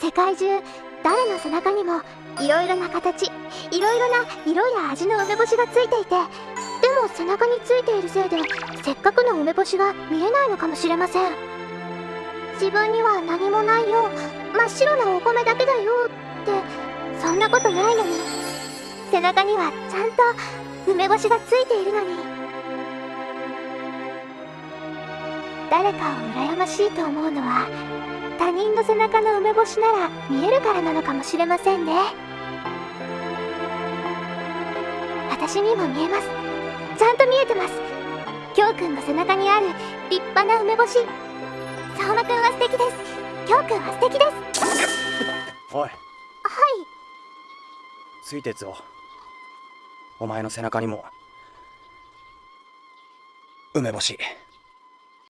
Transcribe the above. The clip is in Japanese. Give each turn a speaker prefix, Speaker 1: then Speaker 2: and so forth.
Speaker 1: 世界中誰の背中にもいろいろな形いろいろな色や味の梅干しがついていてでも背中についているせいでせっかくの梅干しが見えないのかもしれません。自分には何もないよ真っ白なお米だけだよってそんなことないのに背中にはちゃんと梅干しがついているのに。誰かを羨ましいと思うのは他人の背中の梅干しなら見えるからなのかもしれませんね。私にも見えます。ちゃんと見えてます。きょうくんの背中にある立派な梅干し。相馬くんは素敵です。きょうくんは素敵です。
Speaker 2: おい。
Speaker 1: はい。
Speaker 2: 水鉄をお前の背中にも梅干し